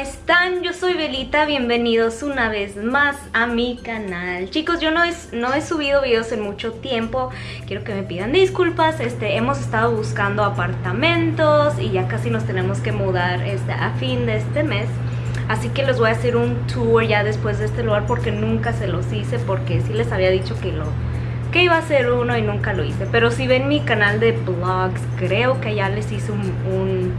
están? Yo soy Belita, bienvenidos una vez más a mi canal. Chicos, yo no he, no he subido videos en mucho tiempo. Quiero que me pidan disculpas. Este, Hemos estado buscando apartamentos Y ya casi nos tenemos que mudar este, a fin de este mes. Así que les voy a hacer un tour ya después de este lugar Porque nunca se los hice Porque sí les había dicho que lo que iba a hacer uno y nunca lo hice. Pero si ven mi canal de vlogs Creo que ya les hice un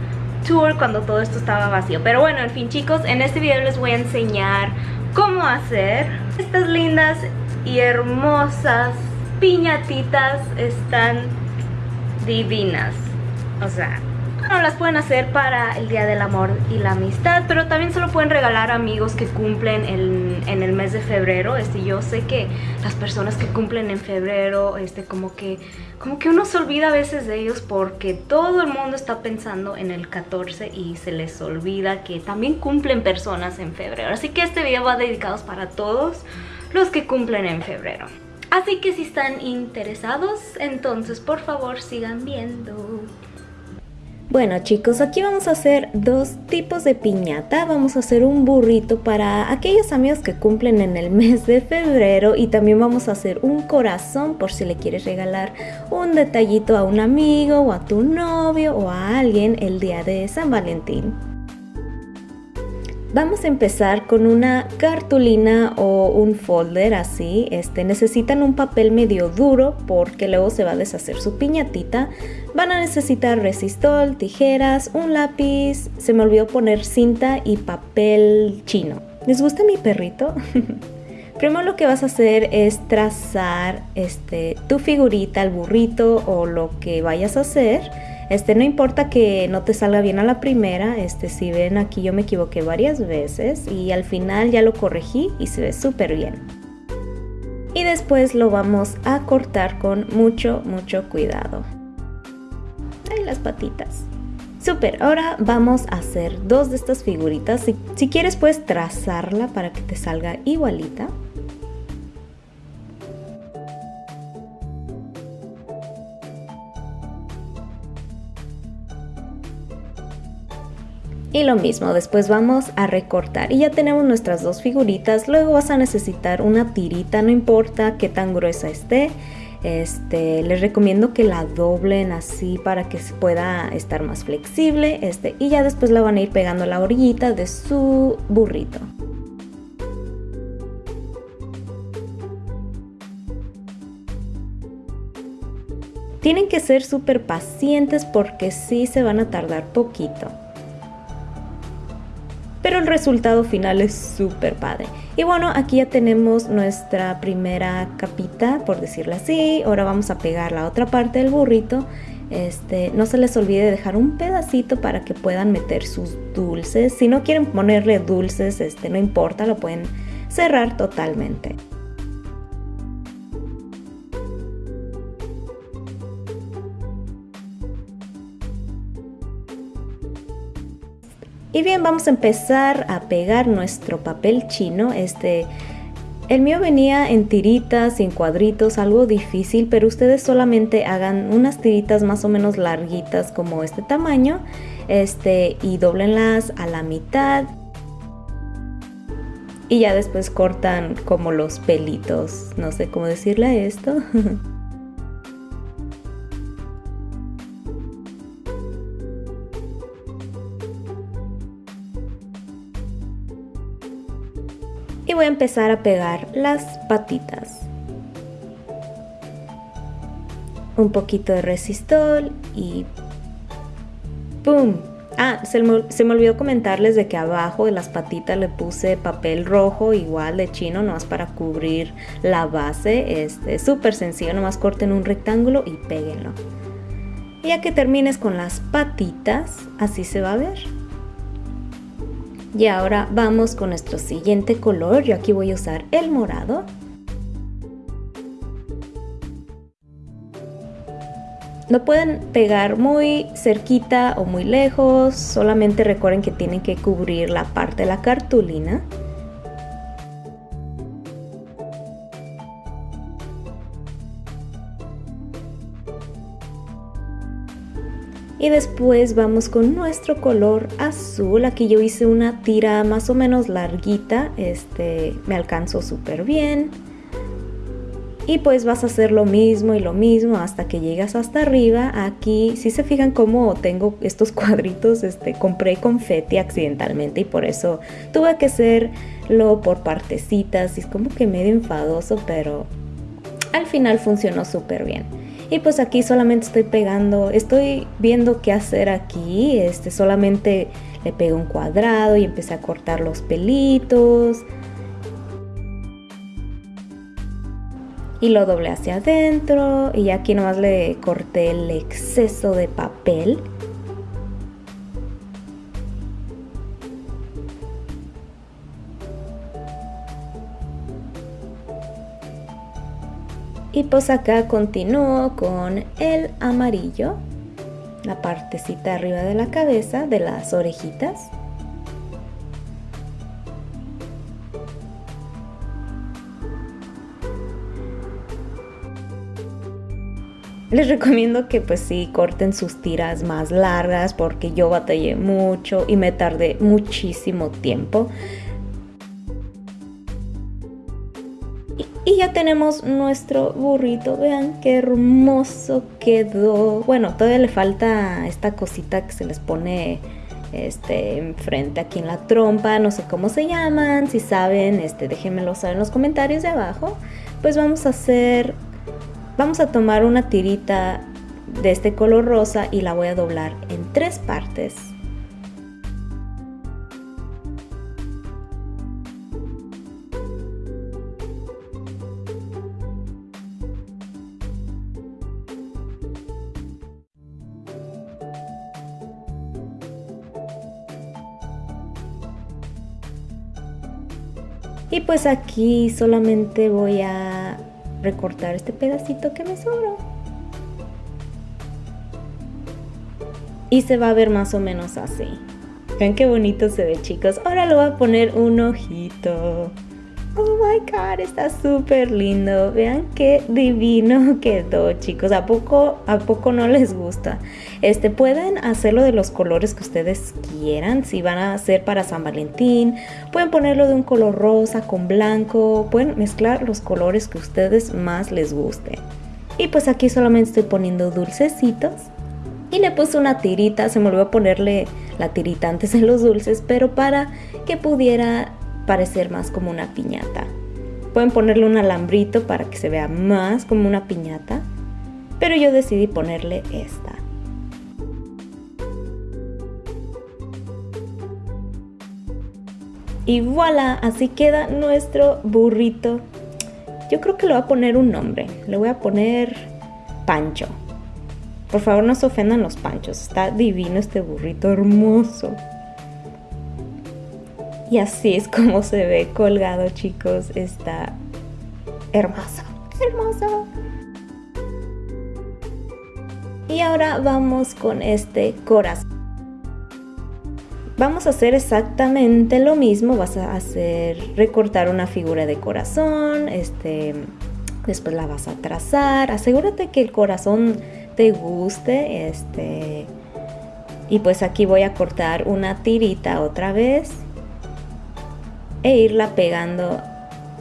tour cuando todo esto estaba vacío. Pero bueno, en fin chicos, en este video les voy a enseñar cómo hacer estas lindas y hermosas piñatitas. Están divinas. O sea, no las pueden hacer para el Día del Amor y la Amistad, pero también se lo pueden regalar a amigos que cumplen en, el mes de febrero. Este, yo sé que las personas que cumplen en febrero, este, como que, como que uno se olvida a veces de ellos porque todo el mundo está pensando en el 14 y se les olvida que también cumplen personas en febrero. Así que este video va dedicado para todos los que cumplen en febrero. Así que si están interesados, entonces por favor sigan viendo. Bueno chicos, aquí vamos a hacer dos tipos de piñata. Vamos a hacer un burrito para aquellos amigos que cumplen en el mes de febrero y también vamos a hacer un corazón por si le quieres regalar un detallito a un amigo o a tu novio o a alguien el día de San Valentín. Vamos a empezar con una cartulina o un folder así. Este, necesitan un papel medio duro porque luego se va a deshacer su piñatita. Van a necesitar resistol, tijeras, un lápiz. Se me olvidó poner cinta y papel chino. ¿Les gusta mi perrito? Primero lo que vas a hacer es trazar este, tu figurita, el burrito o lo que vayas a hacer este, no importa que no te salga bien a la primera, este, si ven aquí yo me equivoqué varias veces y al final ya lo corregí y se ve súper bien. Y después lo vamos a cortar con mucho, mucho cuidado. Ahí las patitas. Súper, ahora vamos a hacer dos de estas figuritas. Si, si quieres puedes trazarla para que te salga igualita. Y lo mismo, después vamos a recortar y ya tenemos nuestras dos figuritas. Luego vas a necesitar una tirita, no importa qué tan gruesa esté. Este, les recomiendo que la doblen así para que pueda estar más flexible. Este, y ya después la van a ir pegando a la orillita de su burrito. Tienen que ser súper pacientes porque sí se van a tardar poquito pero el resultado final es súper padre. Y bueno, aquí ya tenemos nuestra primera capita, por decirlo así. Ahora vamos a pegar la otra parte del burrito. Este, no se les olvide dejar un pedacito para que puedan meter sus dulces. Si no quieren ponerle dulces, este, no importa, lo pueden cerrar totalmente. Y bien, vamos a empezar a pegar nuestro papel chino. Este, el mío venía en tiritas, en cuadritos, algo difícil, pero ustedes solamente hagan unas tiritas más o menos larguitas como este tamaño. Este, y doblenlas a la mitad. Y ya después cortan como los pelitos. No sé cómo decirle esto. voy a empezar a pegar las patitas. Un poquito de resistol y ¡pum! Ah, se me, olvidó comentarles de que abajo de las patitas le puse papel rojo igual de chino, nomás para cubrir la base. Este, es súper sencillo, nomás corten un rectángulo y péguenlo. Ya que termines con las patitas, así se va a ver. Y ahora vamos con nuestro siguiente color. Yo aquí voy a usar el morado. No pueden pegar muy cerquita o muy lejos, solamente recuerden que tienen que cubrir la parte de la cartulina. Y después vamos con nuestro color azul. Aquí yo hice una tira más o menos larguita. Este me alcanzó súper bien. Y pues vas a hacer lo mismo y lo mismo hasta que llegas hasta arriba. Aquí, si se fijan cómo tengo estos cuadritos, este, compré confeti accidentalmente y por eso tuve que hacerlo por partecitas. Y es como que medio enfadoso, pero al final funcionó súper bien. Y pues aquí solamente estoy pegando, estoy viendo qué hacer aquí. Este solamente le pego un cuadrado y empecé a cortar los pelitos. Y lo doblé hacia adentro y aquí nomás le corté el exceso de papel. Y pues acá continúo con el amarillo, la partecita arriba de la cabeza, de las orejitas. Les recomiendo que pues sí corten sus tiras más largas porque yo batallé mucho y me tardé muchísimo tiempo. Y ya tenemos nuestro burrito. Vean qué hermoso quedó. Bueno, todavía le falta esta cosita que se les pone este enfrente aquí en la trompa. No sé cómo se llaman. Si saben, este, déjenmelo saber en los comentarios de abajo. Pues vamos a hacer... Vamos a tomar una tirita de este color rosa y la voy a doblar en tres partes. Pues aquí solamente voy a recortar este pedacito que me sobró. Y se va a ver más o menos así. Vean qué bonito se ve chicos. Ahora le voy a poner un ojito. Oh my god, está súper lindo. Vean qué divino quedó, chicos. ¿A poco, ¿A poco no les gusta? Este, pueden hacerlo de los colores que ustedes quieran. Si van a hacer para San Valentín, pueden ponerlo de un color rosa con blanco. Pueden mezclar los colores que ustedes más les guste. Y pues aquí solamente estoy poniendo dulcecitos. Y le puse una tirita, se me olvidó ponerle la tirita antes en los dulces, pero para que pudiera parecer más como una piñata. Pueden ponerle un alambrito para que se vea más como una piñata, pero yo decidí ponerle esta. Y voilà, así queda nuestro burrito. Yo creo que le voy a poner un nombre. Le voy a poner Pancho. Por favor no se ofendan los panchos. Está divino este burrito hermoso. Y así es como se ve colgado, chicos. Está hermoso, hermoso. Y ahora vamos con este corazón. Vamos a hacer exactamente lo mismo. Vas a hacer recortar una figura de corazón. Este, después la vas a trazar. Asegúrate que el corazón te guste. Este, y pues aquí voy a cortar una tirita otra vez e irla pegando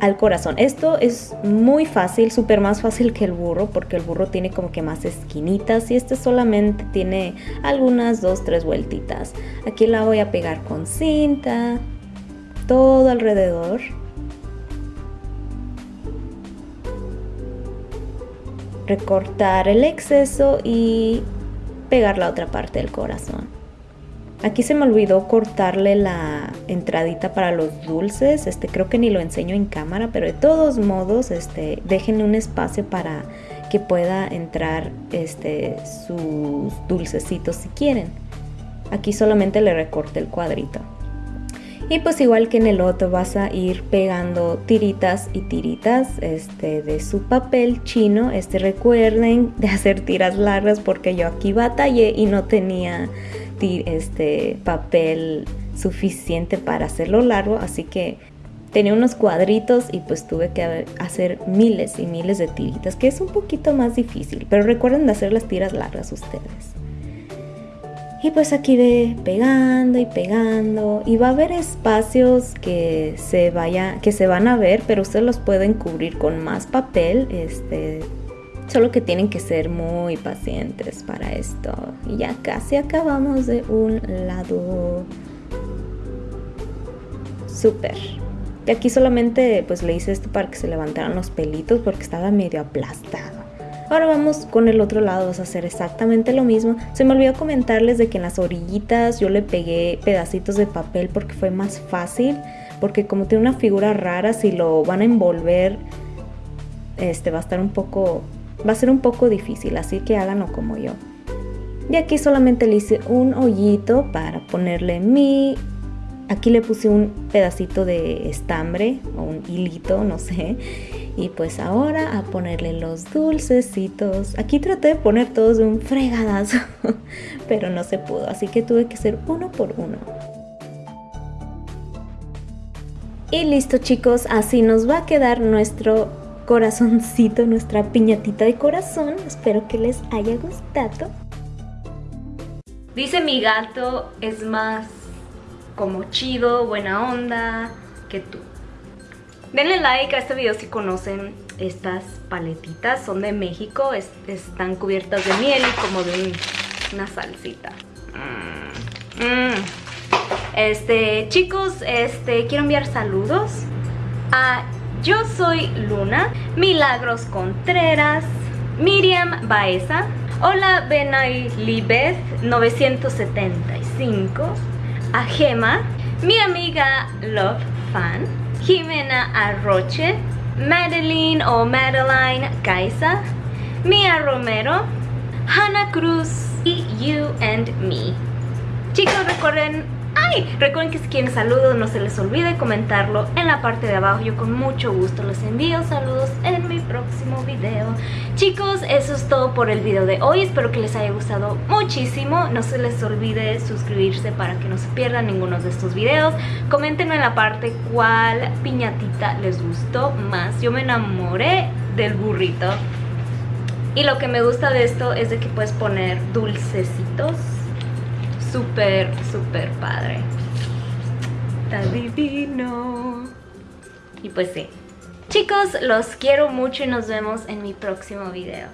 al corazón. Esto es muy fácil, súper más fácil que el burro, porque el burro tiene como que más esquinitas y este solamente tiene algunas dos, tres vueltitas. Aquí la voy a pegar con cinta, todo alrededor. Recortar el exceso y pegar la otra parte del corazón. Aquí se me olvidó cortarle la entradita para los dulces, este creo que ni lo enseño en cámara, pero de todos modos, este déjenle un espacio para que pueda entrar este sus dulcecitos si quieren. Aquí solamente le recorte el cuadrito. Y pues igual que en el otro vas a ir pegando tiritas y tiritas este, de su papel chino. Este recuerden de hacer tiras largas porque yo aquí batallé y no tenía este papel suficiente para hacerlo largo, así que tenía unos cuadritos y pues tuve que hacer miles y miles de tiritas, que es un poquito más difícil, pero recuerden de hacer las tiras largas ustedes. Y pues aquí ve pegando y pegando y va a haber espacios que se vaya que se van a ver, pero ustedes los pueden cubrir con más papel, este solo que tienen que ser muy pacientes para esto. Y ya casi acabamos de un lado. Súper. Y aquí solamente pues le hice esto para que se levantaran los pelitos porque estaba medio aplastado. Ahora vamos con el otro lado, vamos a hacer exactamente lo mismo. Se me olvidó comentarles de que en las orillitas yo le pegué pedacitos de papel porque fue más fácil. Porque como tiene una figura rara, si lo van a envolver, este va a estar un poco, va a ser un poco difícil. Así que háganlo como yo. Y aquí solamente le hice un hoyito para ponerle mi Aquí le puse un pedacito de estambre o un hilito, no sé. Y pues ahora a ponerle los dulcecitos. Aquí traté de poner todos de un fregadazo, pero no se pudo, así que tuve que hacer uno por uno. Y listo chicos, así nos va a quedar nuestro corazoncito, nuestra piñatita de corazón. Espero que les haya gustado. Dice mi gato es más como chido, buena onda que tú. Denle like a este video si conocen estas paletitas, son de México, están cubiertas de miel y como de una salsita. Mm, mm. Este, chicos, este, quiero enviar saludos a Yo Soy Luna, Milagros Contreras, Miriam Baeza, Hola Benay Libeth 975, a Gema, mi amiga Love Fan, Jimena Arroche, Madeline o Madeline Caiza, Mia Romero, Hannah Cruz y You and Me. Chicos, recuerden ¡Ay! Recuerden que si quieren saludos no se les olvide comentarlo en la parte de abajo. Yo con mucho gusto les envío saludos en mi próximo video. Chicos, eso es todo por el video de hoy. Espero que les haya gustado muchísimo. No se les olvide suscribirse para que no se pierdan ninguno de estos videos. Coméntenme en la parte cuál piñatita les gustó más. Yo me enamoré del burrito. Y lo que me gusta de esto es de que puedes poner dulcecitos súper, súper padre. Está divino. Y pues sí. Chicos, los quiero mucho y nos vemos en mi próximo video.